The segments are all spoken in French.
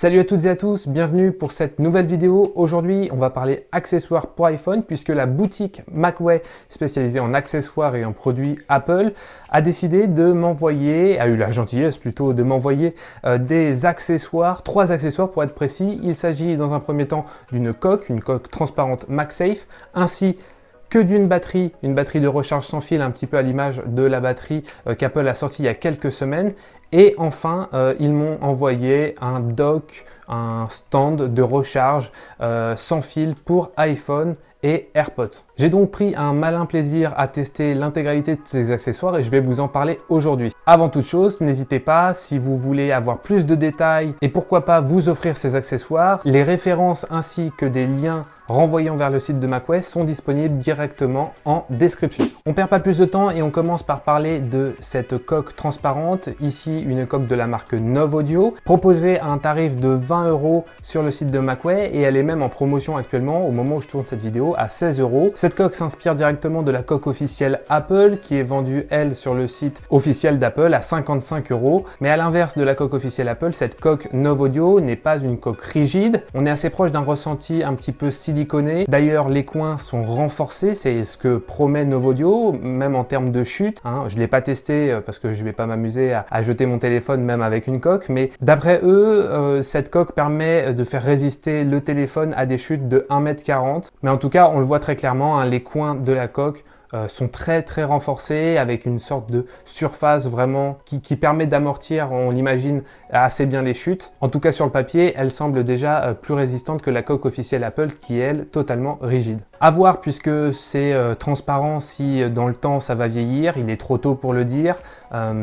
Salut à toutes et à tous, bienvenue pour cette nouvelle vidéo. Aujourd'hui, on va parler accessoires pour iPhone puisque la boutique Macway spécialisée en accessoires et en produits Apple a décidé de m'envoyer, a eu la gentillesse plutôt de m'envoyer euh, des accessoires, trois accessoires pour être précis. Il s'agit dans un premier temps d'une coque, une coque transparente MagSafe, ainsi que d'une batterie, une batterie de recharge sans fil, un petit peu à l'image de la batterie euh, qu'Apple a sortie il y a quelques semaines, et enfin, euh, ils m'ont envoyé un dock, un stand de recharge euh, sans fil pour iPhone et AirPods. J'ai donc pris un malin plaisir à tester l'intégralité de ces accessoires et je vais vous en parler aujourd'hui. Avant toute chose, n'hésitez pas, si vous voulez avoir plus de détails et pourquoi pas vous offrir ces accessoires, les références ainsi que des liens renvoyant vers le site de macOS sont disponibles directement en description. On perd pas plus de temps et on commence par parler de cette coque transparente. Ici, une coque de la marque Nov Audio, proposée à un tarif de 20 euros sur le site de macOS et elle est même en promotion actuellement au moment où je tourne cette vidéo à 16 euros. Cette coque s'inspire directement de la coque officielle Apple qui est vendue, elle, sur le site officiel d'Apple à 55 euros. Mais à l'inverse de la coque officielle Apple, cette coque Nov Audio n'est pas une coque rigide. On est assez proche d'un ressenti un petit peu D'ailleurs, les coins sont renforcés, c'est ce que promet Novodio, même en termes de chute. Hein. Je ne l'ai pas testé euh, parce que je vais pas m'amuser à, jeter mon téléphone même avec une coque, mais d'après eux, euh, cette coque permet de faire résister le téléphone à des chutes de 1m40. Mais en tout cas, on le voit très clairement, hein, les coins de la coque euh, sont très très renforcés avec une sorte de surface vraiment qui, qui permet d'amortir, on l'imagine, assez bien les chutes. En tout cas sur le papier, elle semble déjà euh, plus résistante que la coque officielle Apple qui est elle totalement rigide. À voir puisque c'est euh, transparent si dans le temps ça va vieillir, il est trop tôt pour le dire,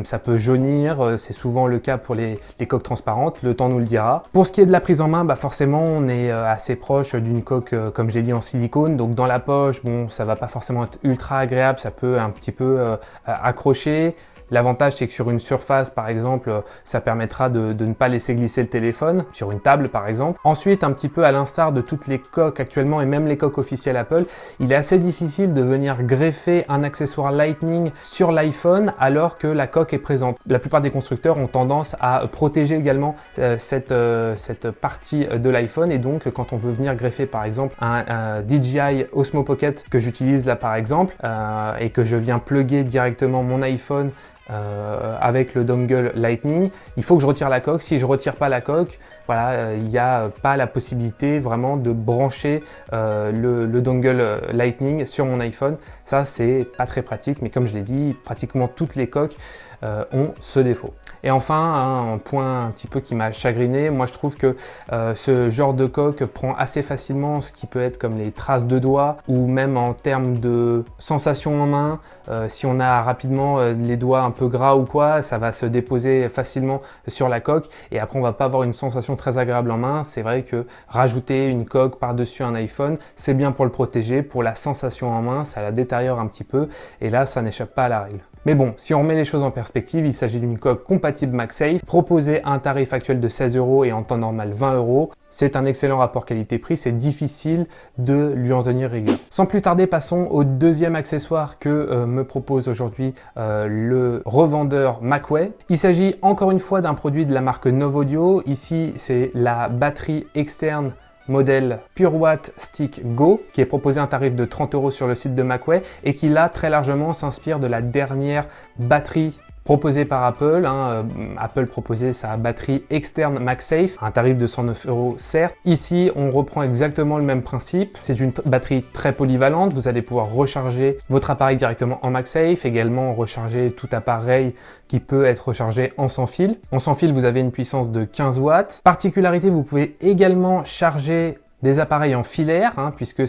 ça peut jaunir, c'est souvent le cas pour les, coques transparentes, le temps nous le dira. Pour ce qui est de la prise en main, bah forcément on est assez proche d'une coque comme j'ai dit en silicone, donc dans la poche, bon ça va pas forcément être ultra agréable, ça peut un petit peu euh, accrocher. L'avantage, c'est que sur une surface, par exemple, ça permettra de, ne pas laisser glisser le téléphone, sur une table par exemple. Ensuite, un petit peu à l'instar de toutes les coques actuellement, et même les coques officielles Apple, il est assez difficile de venir greffer un accessoire Lightning sur l'iPhone alors que la coque est présente. La plupart des constructeurs ont tendance à protéger également euh, cette, euh, cette partie de l'iPhone, et donc quand on veut venir greffer par exemple un, DJI Osmo Pocket que j'utilise là par exemple, euh, et que je viens plugger directement mon iPhone euh, avec le dongle Lightning, il faut que je retire la coque. Si je retire pas la coque, voilà, euh, il n'y a pas la possibilité vraiment de brancher euh, le, dongle Lightning sur mon iPhone. Ça, c'est pas très pratique, mais comme je l'ai dit, pratiquement toutes les coques ont ce défaut. Et enfin, hein, un point un petit peu qui m'a chagriné, moi je trouve que euh, ce genre de coque prend assez facilement ce qui peut être comme les traces de doigts ou même en termes de sensation en main. Euh, si on a rapidement euh, les doigts un peu gras ou quoi, ça va se déposer facilement sur la coque et après on va pas avoir une sensation très agréable en main. C'est vrai que rajouter une coque par-dessus un iPhone, c'est bien pour le protéger, pour la sensation en main, ça la détériore un petit peu et là ça n'échappe pas à la règle. Mais bon, si on remet les choses en perspective, il s'agit d'une coque compatible MagSafe, proposée à un tarif actuel de 16 euros et en temps normal 20 euros. C'est un excellent rapport qualité-prix, c'est difficile de lui en tenir rigueur. Sans plus tarder, passons au deuxième accessoire que euh, me propose aujourd'hui euh, le revendeur Macway. Il s'agit encore une fois d'un produit de la marque Novodio. Ici, c'est la batterie externe modèle PureWatt Stick Go qui est proposé un tarif de 30 euros sur le site de Macway et qui là très largement s'inspire de la dernière batterie proposé par Apple. Hein, euh, Apple proposait sa batterie externe MagSafe, un tarif de 109 euros certes. Ici, on reprend exactement le même principe. C'est une batterie très polyvalente. Vous allez pouvoir recharger votre appareil directement en MagSafe, également recharger tout appareil qui peut être rechargé en sans fil. En sans fil, vous avez une puissance de 15 watts. Particularité, vous pouvez également charger des appareils en filaire, hein, puisque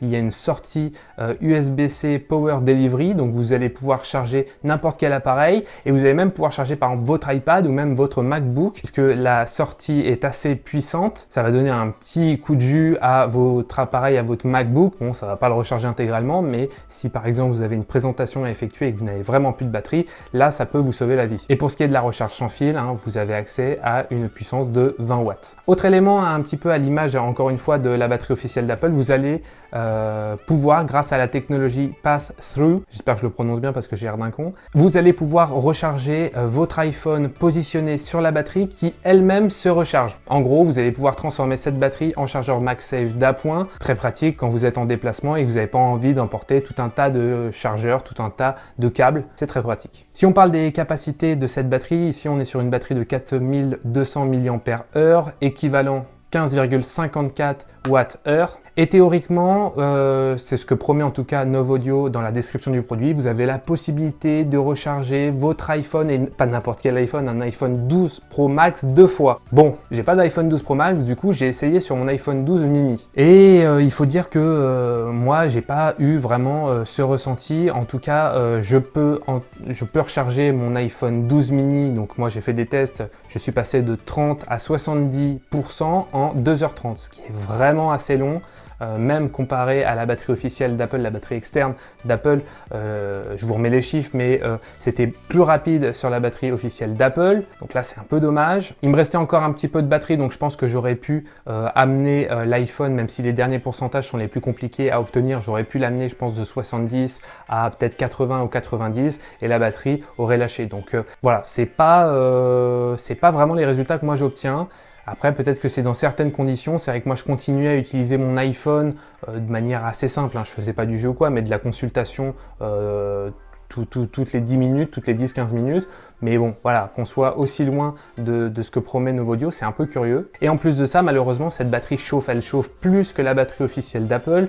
il y a une sortie USB-C euh, Power Delivery, donc vous allez pouvoir charger n'importe quel appareil, et vous allez même pouvoir charger par exemple votre iPad ou même votre MacBook, puisque la sortie est assez puissante. Ça va donner un petit coup de jus à votre appareil, à votre MacBook. Bon, ça va pas le recharger intégralement, mais si par exemple vous avez une présentation à effectuer et que vous n'avez vraiment plus de batterie, là ça peut vous sauver la vie. Et pour ce qui est de la recharge sans fil, hein, vous avez accès à une puissance de 20 watts. Autre élément un petit peu à l'image, encore une fois de la batterie officielle d'Apple, vous allez euh, pouvoir, grâce à la technologie Path-Through, j'espère que je le prononce bien parce que j'ai l'air d'un con, vous allez pouvoir recharger euh, votre iPhone positionné sur la batterie qui elle-même se recharge. En gros, vous allez pouvoir transformer cette batterie en chargeur MagSafe d'appoint, très pratique quand vous êtes en déplacement et que vous n'avez pas envie d'emporter tout un tas de chargeurs, tout un tas de câbles, c'est très pratique. Si on parle des capacités de cette batterie, ici on est sur une batterie de 4200 mAh, équivalent 15,54 Wh. Et théoriquement, euh, c'est ce que promet en tout cas Audio dans la description du produit, vous avez la possibilité de recharger votre iPhone, et pas n'importe quel iPhone, un iPhone 12 Pro Max deux fois. Bon, j'ai pas d'iPhone 12 Pro Max, du coup j'ai essayé sur mon iPhone 12 mini. Et euh, il faut dire que euh, moi, j'ai pas eu vraiment ce ressenti. En tout cas, je, peux je peux recharger mon iPhone 12 mini, donc moi j'ai fait des tests, je suis passé de 30 à 70% en 2h30, ce qui est vraiment assez long. Euh, même comparé à la batterie officielle d'Apple, la batterie externe d'Apple, euh, je vous remets les chiffres, mais euh, c'était plus rapide sur la batterie officielle d'Apple, donc là c'est un peu dommage. Il me restait encore un petit peu de batterie, donc je pense que j'aurais pu amener l'iPhone, même si les derniers pourcentages sont les plus compliqués à obtenir, j'aurais pu l'amener je pense de 70 à peut-être 80 ou 90, et la batterie aurait lâché. Donc voilà, c'est pas, c'est pas vraiment les résultats que moi j'obtiens. Après, peut-être que c'est dans certaines conditions. C'est vrai que moi, je continuais à utiliser mon iPhone euh, de manière assez simple. Hein. Je faisais pas du jeu ou quoi, mais de la consultation euh, toutes les 10 minutes, toutes les 10-15 minutes. Mais bon, voilà, qu'on soit aussi loin de, de, ce que promet Novodio, c'est un peu curieux. Et en plus de ça, malheureusement, cette batterie chauffe. Elle chauffe plus que la batterie officielle d'Apple.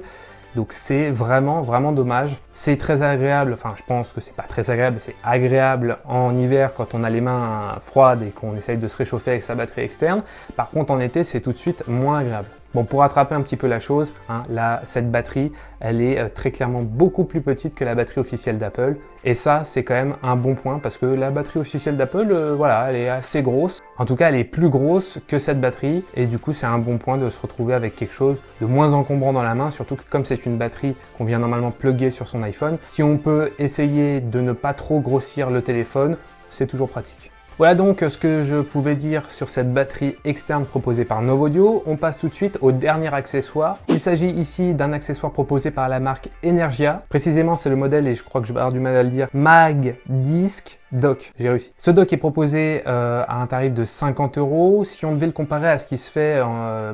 Donc c'est vraiment, vraiment dommage. C'est très agréable, enfin je pense que c'est pas très agréable, c'est agréable en hiver quand on a les mains froides et qu'on essaye de se réchauffer avec sa batterie externe. Par contre en été, c'est tout de suite moins agréable. Bon, pour rattraper un petit peu la chose, hein, là, cette batterie, elle est euh, très clairement beaucoup plus petite que la batterie officielle d'Apple. Et ça, c'est quand même un bon point parce que la batterie officielle d'Apple, euh, voilà, elle est assez grosse. En tout cas, elle est plus grosse que cette batterie. Et du coup, c'est un bon point de se retrouver avec quelque chose de moins encombrant dans la main. Surtout que comme c'est une batterie qu'on vient normalement plugger sur son iPhone, si on peut essayer de ne pas trop grossir le téléphone, c'est toujours pratique. Voilà donc ce que je pouvais dire sur cette batterie externe proposée par Novodio. On passe tout de suite au dernier accessoire. Il s'agit ici d'un accessoire proposé par la marque Energia. Précisément, c'est le modèle, et je crois que je vais avoir du mal à le dire, Mag Disc dock, j'ai réussi. Ce dock est proposé euh, à un tarif de 50 euros. Si on devait le comparer à ce qui se fait euh,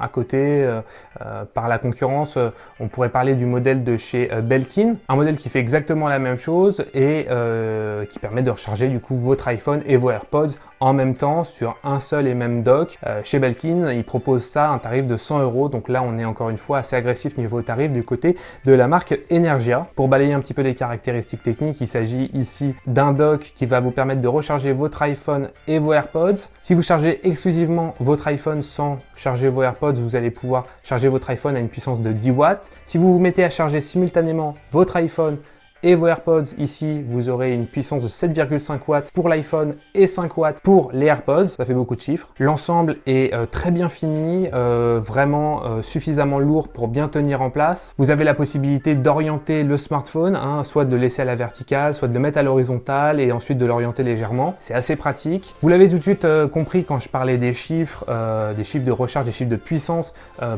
à côté euh, par la concurrence, on pourrait parler du modèle de chez Belkin, un modèle qui fait exactement la même chose et qui permet de recharger du coup votre iPhone et vos AirPods en même temps sur un seul et même dock. Euh, chez Belkin, ils proposent ça un tarif de 100 euros. Donc là, on est encore une fois assez agressif niveau tarif du côté de la marque Energia. Pour balayer un petit peu les caractéristiques techniques, il s'agit ici d'un dock qui va vous permettre de recharger votre iPhone et vos AirPods. Si vous chargez exclusivement votre iPhone sans charger vos AirPods, vous allez pouvoir charger votre iPhone à une puissance de 10 watts. Si vous vous mettez à charger simultanément votre iPhone et vos AirPods. Ici, vous aurez une puissance de 7,5 watts pour l'iPhone et 5 watts pour les AirPods. Ça fait beaucoup de chiffres. L'ensemble est euh, très bien fini, euh, vraiment euh, suffisamment lourd pour bien tenir en place. Vous avez la possibilité d'orienter le smartphone, hein, soit de le laisser à la verticale, soit de le mettre à l'horizontale et ensuite de l'orienter légèrement. C'est assez pratique. Vous l'avez tout de suite compris quand je parlais des chiffres, des chiffres de recharge, des chiffres de puissance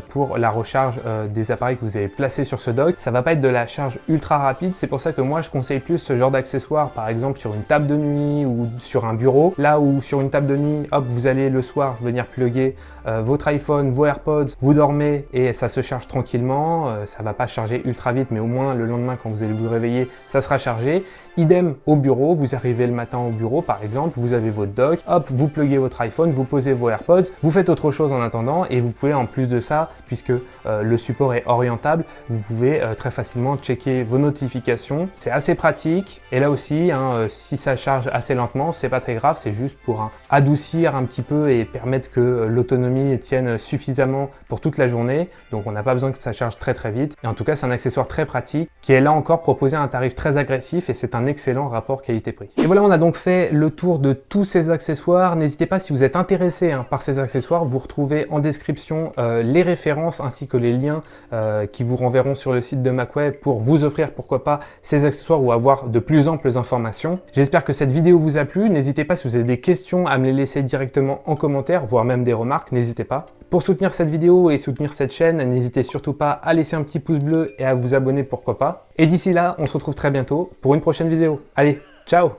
pour la recharge des appareils que vous avez placés sur ce dock. Ça va pas être de la charge ultra rapide, c'est pour ça que moi je conseille plus ce genre d'accessoires, par exemple sur une table de nuit ou sur un bureau. Là où sur une table de nuit, hop, vous allez le soir venir plugger euh, votre iPhone, vos AirPods, vous dormez et ça se charge tranquillement. Euh, ça va pas charger ultra vite, mais au moins le lendemain quand vous allez vous réveiller, ça sera chargé. Idem au bureau, vous arrivez le matin au bureau par exemple, vous avez votre dock, hop, vous pluguez votre iPhone, vous posez vos AirPods, vous faites autre chose en attendant et vous pouvez en plus de ça, puisque euh, le support est orientable, vous pouvez très facilement checker vos notifications. C'est assez pratique et là aussi, hein, si ça charge assez lentement, c'est pas très grave, c'est juste pour adoucir un petit peu et permettre que l'autonomie tiennent suffisamment pour toute la journée, donc on n'a pas besoin que ça charge très très vite. Et en tout cas, c'est un accessoire très pratique qui est là encore proposé à un tarif très agressif et c'est un excellent rapport qualité-prix. Et voilà, on a donc fait le tour de tous ces accessoires. N'hésitez pas si vous êtes intéressé hein, par ces accessoires, vous retrouvez en description euh, les références ainsi que les liens euh, qui vous renverront sur le site de MacWeb pour vous offrir pourquoi pas ces accessoires ou avoir de plus amples informations. J'espère que cette vidéo vous a plu. N'hésitez pas si vous avez des questions à me les laisser directement en commentaire, voire même des remarques, n'hésitez pas. Pour soutenir cette vidéo et soutenir cette chaîne, n'hésitez surtout pas à laisser un petit pouce bleu et à vous abonner pourquoi pas. Et d'ici là, on se retrouve très bientôt pour une prochaine vidéo. Allez, ciao